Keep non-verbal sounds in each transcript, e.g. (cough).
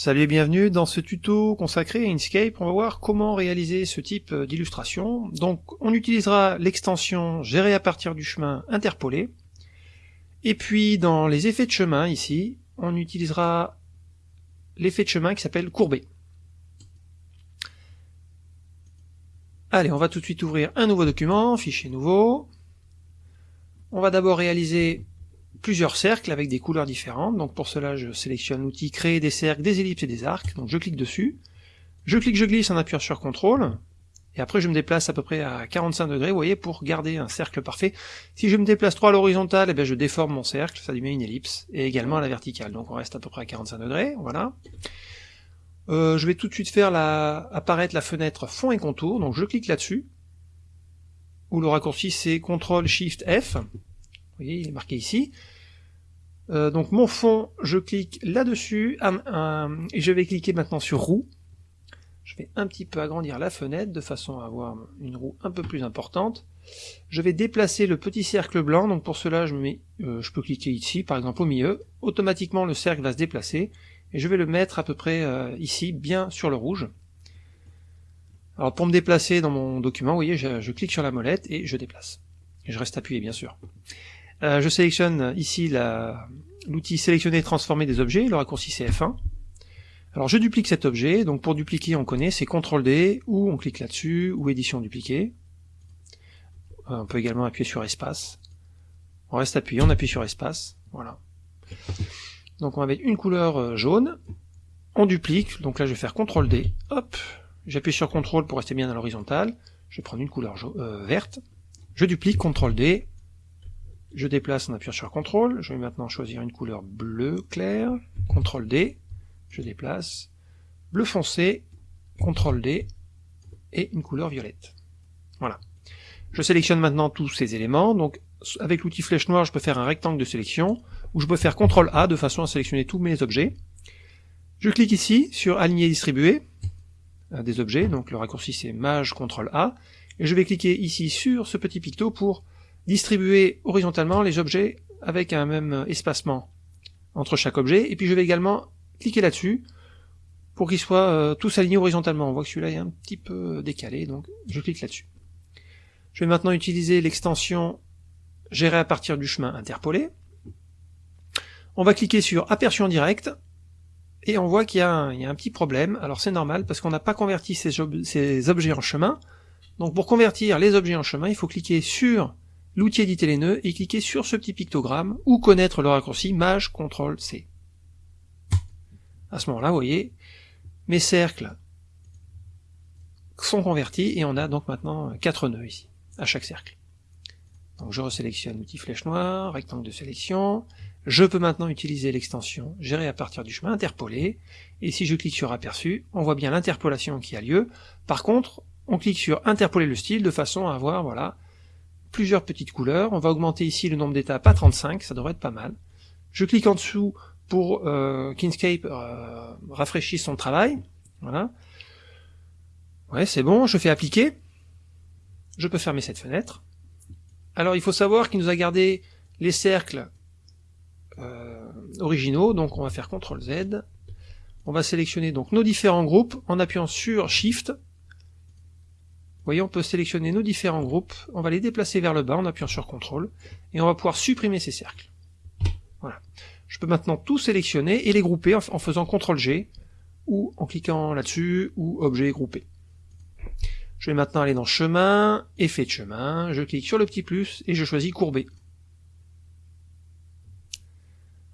Salut et bienvenue dans ce tuto consacré à Inkscape. On va voir comment réaliser ce type d'illustration. Donc on utilisera l'extension gérer à partir du chemin interpolé. Et puis dans les effets de chemin ici, on utilisera l'effet de chemin qui s'appelle courber. Allez, on va tout de suite ouvrir un nouveau document, fichier nouveau. On va d'abord réaliser plusieurs cercles avec des couleurs différentes. Donc pour cela, je sélectionne l'outil créer des cercles, des ellipses et des arcs. Donc je clique dessus. Je clique, je glisse en appuyant sur CTRL. Et après, je me déplace à peu près à 45 degrés, vous voyez, pour garder un cercle parfait. Si je me déplace trop à l'horizontale, eh je déforme mon cercle, ça met une ellipse, et également à la verticale. Donc on reste à peu près à 45 degrés, voilà. Euh, je vais tout de suite faire la, apparaître la fenêtre fond et contour, donc je clique là-dessus, où le raccourci c'est CTRL SHIFT F, vous voyez, il est marqué ici. Euh, donc mon fond, je clique là-dessus, et je vais cliquer maintenant sur roue. Je vais un petit peu agrandir la fenêtre de façon à avoir une roue un peu plus importante. Je vais déplacer le petit cercle blanc, donc pour cela je, euh, peux cliquer ici, par exemple au milieu. Automatiquement le cercle va se déplacer, et je vais le mettre à peu près euh, ici, bien sur le rouge. Alors pour me déplacer dans mon document, vous voyez, je, je clique sur la molette et je déplace. Et je reste appuyé bien sûr. Euh, je sélectionne ici l'outil sélectionner et transformer des objets, le raccourci c'est F1. Alors je duplique cet objet, donc pour dupliquer on connaît, c'est CTRL D, ou on clique là-dessus, ou édition dupliquer. Euh, on peut également appuyer sur espace. On reste appuyé, on appuie sur espace, voilà. Donc on va mettre une couleur euh, jaune, on duplique, donc là je vais faire CTRL D, hop, j'appuie sur CTRL pour rester bien à l'horizontale, je vais prendre une couleur verte, je duplique, CTRL D, je déplace en appuyant sur CTRL, je vais maintenant choisir une couleur bleu clair, CTRL D, je déplace, bleu foncé, CTRL D, et une couleur violette. Voilà. Je sélectionne maintenant tous ces éléments, donc avec l'outil flèche noire je peux faire un rectangle de sélection, ou je peux faire CTRL A de façon à sélectionner tous mes objets. Je clique ici sur aligner distribuer des objets, donc le raccourci c'est Maj CTRL A, et je vais cliquer ici sur ce petit picto pour distribuer horizontalement les objets avec un même espacement entre chaque objet, et puis je vais également cliquer là-dessus pour qu'ils soient euh, tous alignés horizontalement. On voit que celui-là est un petit peu décalé, donc je clique là-dessus. Je vais maintenant utiliser l'extension gérer à partir du chemin interpolé. On va cliquer sur aperçu en direct, et on voit qu'il y, a un petit problème. Alors c'est normal, parce qu'on n'a pas converti ces objets en chemin. Donc pour convertir les objets en chemin, il faut cliquer sur l'outil éditer les nœuds et cliquer sur ce petit pictogramme ou connaître le raccourci Maj CTRL C. À ce moment-là, vous voyez, mes cercles sont convertis et on a donc maintenant quatre nœuds ici, à chaque cercle. Donc je resélectionne l'outil flèche noire, rectangle de sélection, je peux maintenant utiliser l'extension gérer à partir du chemin interpolé, et si je clique sur aperçu, on voit bien l'interpolation qui a lieu. Par contre, on clique sur interpoler le style de façon à avoir, voilà, plusieurs petites couleurs. On va augmenter ici le nombre d'étapes à 35, ça devrait être pas mal. Je clique en dessous pour euh, qu'Inkscape euh, rafraîchisse son travail. Voilà. Ouais, c'est bon, je fais appliquer. Je peux fermer cette fenêtre. Alors il faut savoir qu'il nous a gardé les cercles euh, originaux, donc on va faire CTRL Z. On va sélectionner donc nos différents groupes en appuyant sur SHIFT voyez, on peut sélectionner nos différents groupes, on va les déplacer vers le bas en appuyant sur CTRL, et on va pouvoir supprimer ces cercles. Voilà. Je peux maintenant tout sélectionner et les grouper en faisant CTRL G, ou en cliquant là-dessus, ou objet groupé. Je vais maintenant aller dans chemin, effet de chemin, je clique sur le petit plus, et je choisis courber.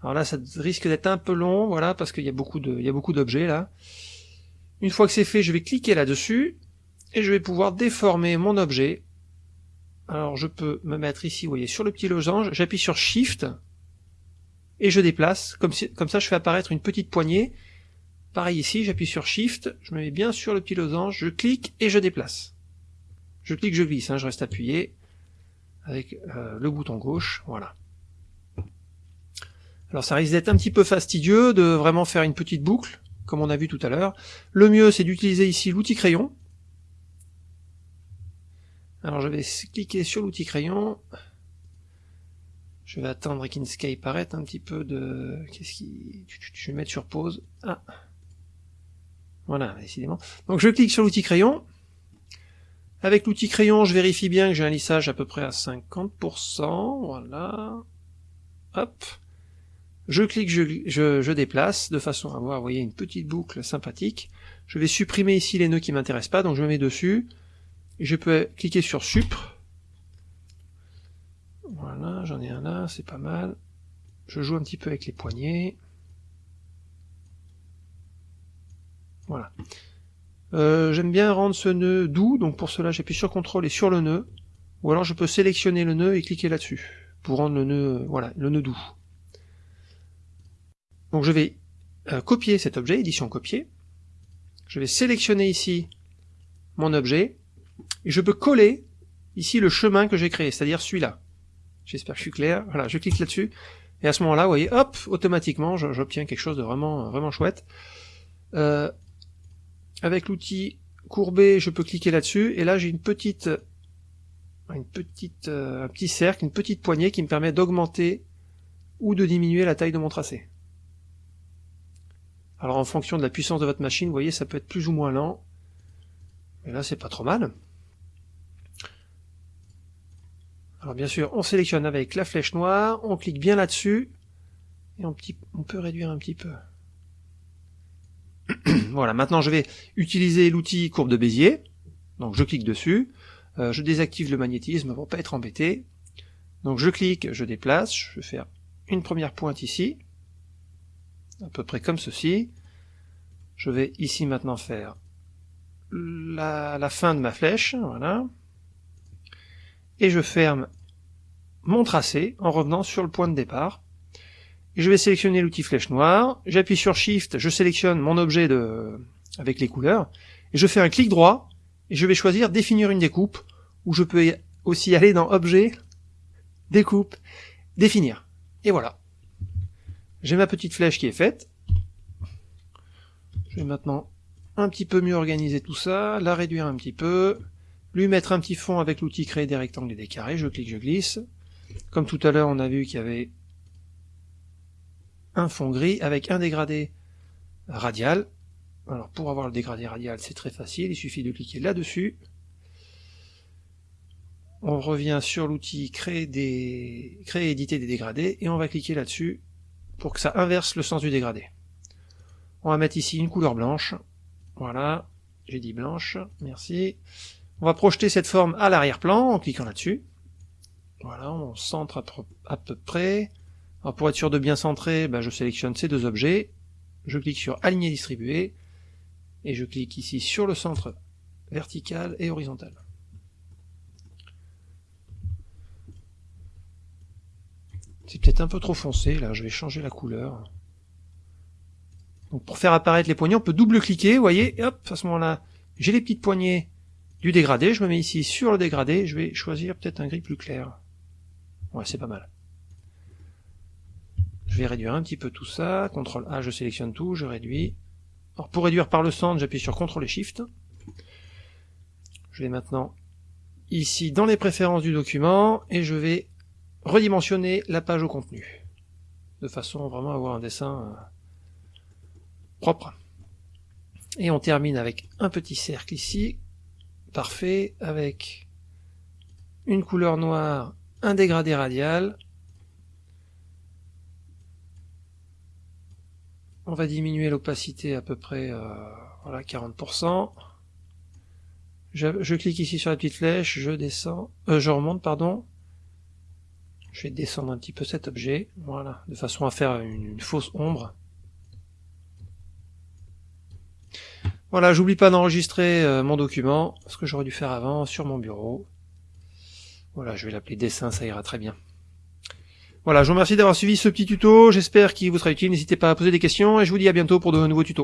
Alors là, ça risque d'être un peu long, voilà, parce qu'il y a beaucoup d'objets là. Une fois que c'est fait, je vais cliquer là-dessus, et je vais pouvoir déformer mon objet. Alors je peux me mettre ici, vous voyez, sur le petit losange, j'appuie sur Shift, et je déplace, comme, ça je fais apparaître une petite poignée. Pareil ici, j'appuie sur Shift, je me mets bien sur le petit losange, je clique et je déplace. Je clique, je glisse, hein, je reste appuyé avec euh, le bouton gauche, voilà. Alors ça risque d'être un petit peu fastidieux de vraiment faire une petite boucle, comme on a vu tout à l'heure. Le mieux c'est d'utiliser ici l'outil crayon, alors je vais cliquer sur l'outil crayon. Je vais attendre qu'Inkscape arrête un petit peu de... Qu'est-ce qui... Je vais mettre sur pause. Ah Voilà, décidément. Donc je clique sur l'outil crayon. Avec l'outil crayon, je vérifie bien que j'ai un lissage à peu près à 50%. Voilà. Hop. Je clique, je, je, déplace, de façon à avoir, vous voyez, une petite boucle sympathique. Je vais supprimer ici les nœuds qui m'intéressent pas, donc je me mets dessus. Je peux cliquer sur Supre. Voilà, j'en ai un là, c'est pas mal. Je joue un petit peu avec les poignets. Voilà. Euh, j'aime bien rendre ce nœud doux, donc pour cela j'appuie sur CTRL et sur le nœud. Ou alors je peux sélectionner le nœud et cliquer là-dessus, pour rendre le nœud, voilà, le nœud doux. Donc je vais euh, copier cet objet, édition copier. Je vais sélectionner ici mon objet, et je peux coller ici le chemin que j'ai créé, c'est-à-dire celui-là. J'espère que je suis clair. Voilà, je clique là-dessus, et à ce moment-là, vous voyez, hop, automatiquement, j'obtiens quelque chose de vraiment, vraiment chouette. Euh, avec l'outil courbé, je peux cliquer là-dessus, et là j'ai une petite, une petite, euh, un petit cercle, une petite poignée qui me permet d'augmenter ou de diminuer la taille de mon tracé. Alors en fonction de la puissance de votre machine, vous voyez, ça peut être plus ou moins lent. Mais là, c'est pas trop mal. Alors bien sûr, on sélectionne avec la flèche noire, on clique bien là-dessus, et on, on peut réduire un petit peu. (clears throat) voilà, maintenant je vais utiliser l'outil courbe de Bézier. Donc je clique dessus, euh, je désactive le magnétisme pour pas être embêté. Donc je clique, je déplace, je vais faire une première pointe ici, à peu près comme ceci. Je vais ici maintenant faire la, fin de ma flèche, voilà. Et je ferme mon tracé en revenant sur le point de départ je vais sélectionner l'outil flèche noire, j'appuie sur Shift, je sélectionne mon objet de, avec les couleurs, et je fais un clic droit, et je vais choisir définir une découpe, ou je peux aussi aller dans Objet, Découpe, Définir. Et voilà. J'ai ma petite flèche qui est faite. Je vais maintenant un petit peu mieux organiser tout ça, la réduire un petit peu, lui mettre un petit fond avec l'outil créer des rectangles et des carrés, je clique, je glisse. Comme tout à l'heure, on a vu qu'il y avait un fond gris avec un dégradé radial. Alors pour avoir le dégradé radial, c'est très facile, il suffit de cliquer là-dessus. On revient sur l'outil créer des créer et éditer des dégradés et on va cliquer là-dessus pour que ça inverse le sens du dégradé. On va mettre ici une couleur blanche. Voilà, j'ai dit blanche, merci. On va projeter cette forme à l'arrière-plan en cliquant là-dessus. Voilà, on centre à peu près. Alors pour être sûr de bien centrer, ben, je sélectionne ces deux objets, je clique sur aligner distribuer, et je clique ici sur le centre vertical et horizontal. C'est peut-être un peu trop foncé, là, je vais changer la couleur. Pour faire apparaître les poignées, on peut double-cliquer, vous voyez, et hop, à ce moment-là, j'ai les petites poignées du dégradé, je me mets ici sur le dégradé, je vais choisir peut-être un gris plus clair. Ouais, c'est pas mal. Je vais réduire un petit peu tout ça. CTRL A, je sélectionne tout, je réduis. Alors pour réduire par le centre, j'appuie sur CTRL et SHIFT. Je vais maintenant ici dans les préférences du document et je vais redimensionner la page au contenu. De façon vraiment à avoir un dessin euh, Et on termine avec un petit cercle ici. Parfait. Avec une couleur noire, un dégradé radial, On va diminuer l'opacité à peu près euh, voilà 40%. Je, clique ici sur la petite flèche, je descends, euh, je remonte pardon. Je vais descendre un petit peu cet objet, voilà, de façon à faire une, fausse ombre. Voilà, j'oublie pas d'enregistrer euh, mon document, ce que j'aurais dû faire avant sur mon bureau. Voilà, je vais l'appeler dessin, ça ira très bien. Voilà, je vous remercie d'avoir suivi ce petit tuto, j'espère qu'il vous sera utile, n'hésitez pas à poser des questions, et je vous dis à bientôt pour de nouveaux tutos.